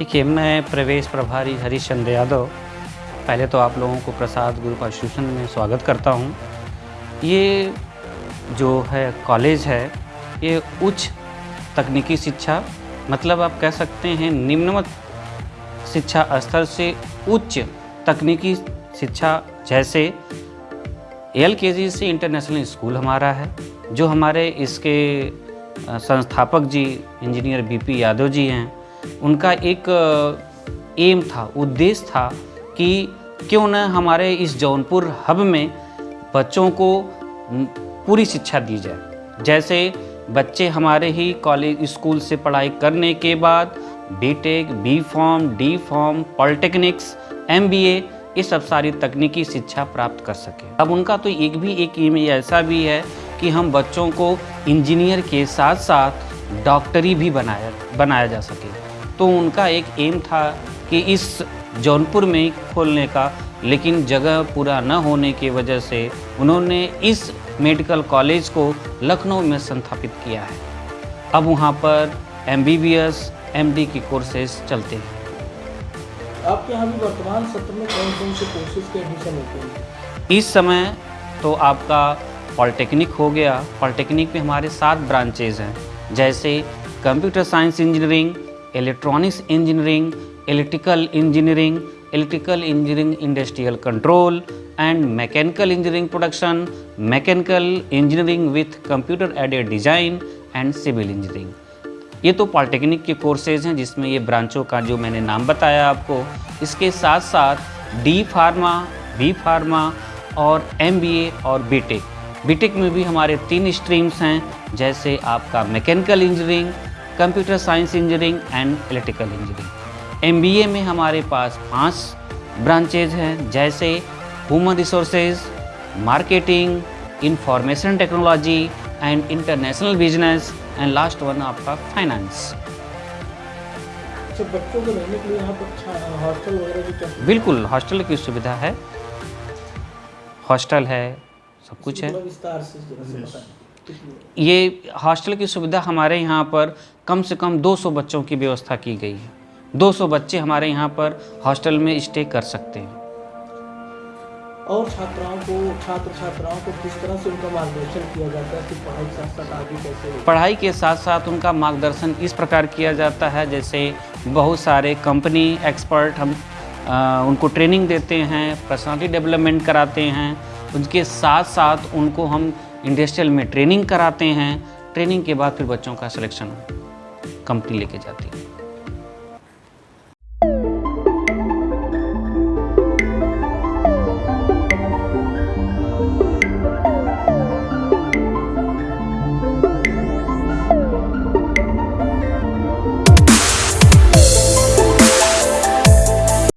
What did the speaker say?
देखिए, मैं प्रवेश प्रभारी हरीश चंद्र यादव, पहले तो आप लोगों को प्रसाद ग्रुप एसोसिएशन में स्वागत करता हूँ। ये जो है कॉलेज है, ये उच्च तकनीकी शिक्षा मतलब आप कह सकते हैं निम्नमत शिक्षा स्तर से उच्च तकनीकी शिक्षा जैसे एल से इंटरनेशनल स्कूल हमारा है, जो हमारे इसके संस्थापक जी, इंजीनियर बीपी यादव जी हैं। उनका एक एम था, उद्देश्य था कि क्यों न हमारे इस जौनपुर हब में बच्चों को पूरी शिक्षा दी जाए। जैसे बच्चे हमारे ही कॉलेज स्कूल से पढ़ाई करने के बाद BTech B pharm D pharm polytechnics MBA ये सब सारी तकनीकी शिक्षा प्राप्त कर सके। अब उनका तो एक भी एक एम ऐसा भी है कि हम बच्चों को इंजीनियर के साथ साथ डॉक्टरी भी बनाया बनाया जा सके। तो उनका एक एम था कि इस जौनपुर में खोलने का लेकिन जगह पूरा न होने की वजह से उन्होंने इस मेडिकल कॉलेज को लखनऊ में संस्थापित किया है। अब वहाँ पर M B B S M D की कोर्सेज चलते हैं। आपके यहाँ भी वर्तमान सत्र में कौन कौन से कोर्सेज के एडमिशन होते हैं? इस समय तो आपका पॉलिटेक्निक हो गया। पॉलिटेक्निक में हमारे सात ब्रांचेज हैं जैसे computer science engineering electronics engineering electrical engineering electrical engineering industrial control and mechanical engineering production mechanical engineering with computer aided design and civil engineering ये तो पॉलिटेक्निक के कोर्सेज हैं, जिसमें ये ब्रांचों का जो मैंने नाम बताया आपको, इसके साथ साथ डी फार्मा बी फार्मा और एमबीए और बीटेक बीटेक में भी हमारे तीन स्ट्रीम्स हैं, जैसे आपका mechanical engineering computer science engineering and electrical engineering. MBA में हमारे पास पाँच ब्रांचेज हैं जैसे human resources marketing information technology and international business and last one आपका फाइनेंस अच्छा बच्चों को रहने के लिए यहाँ पर हॉस्टल वगैरह की क्या बिल्कुल हॉस्टल की सुविधा है। हॉस्टल है सब कुछ है। विस्तार से ये हॉस्टल की सुविधा हमारे यहाँ पर कम से कम 200 बच्चों की व्यवस्था की गई है। 200 बच्चे हमारे यहाँ पर हॉस्टल में स्टे कर सकते हैं। और छात्राओं को छात्र छात्राओं को किस तरह से उनका मार्गदर्शन किया जाता है कि पढ़ाई के साथ साथ आगे कैसे पढ़ाई के साथ साथ उनका मार्गदर्शन इस प्रकार किया जाता है जैसे बहुत सारे कंपनी एक्सपर्ट हम अ, उनको ट्रेनिंग देते हैं पर्सनालिटी डेवलपमेंट कराते हैं। उनके साथ साथ उनको हम इंडस्ट्रियल में ट्रेनिंग कराते हैं। ट्रेनिंग के बाद फिर बच्चों का सिलेक्शन कंपनी लेके जाती है।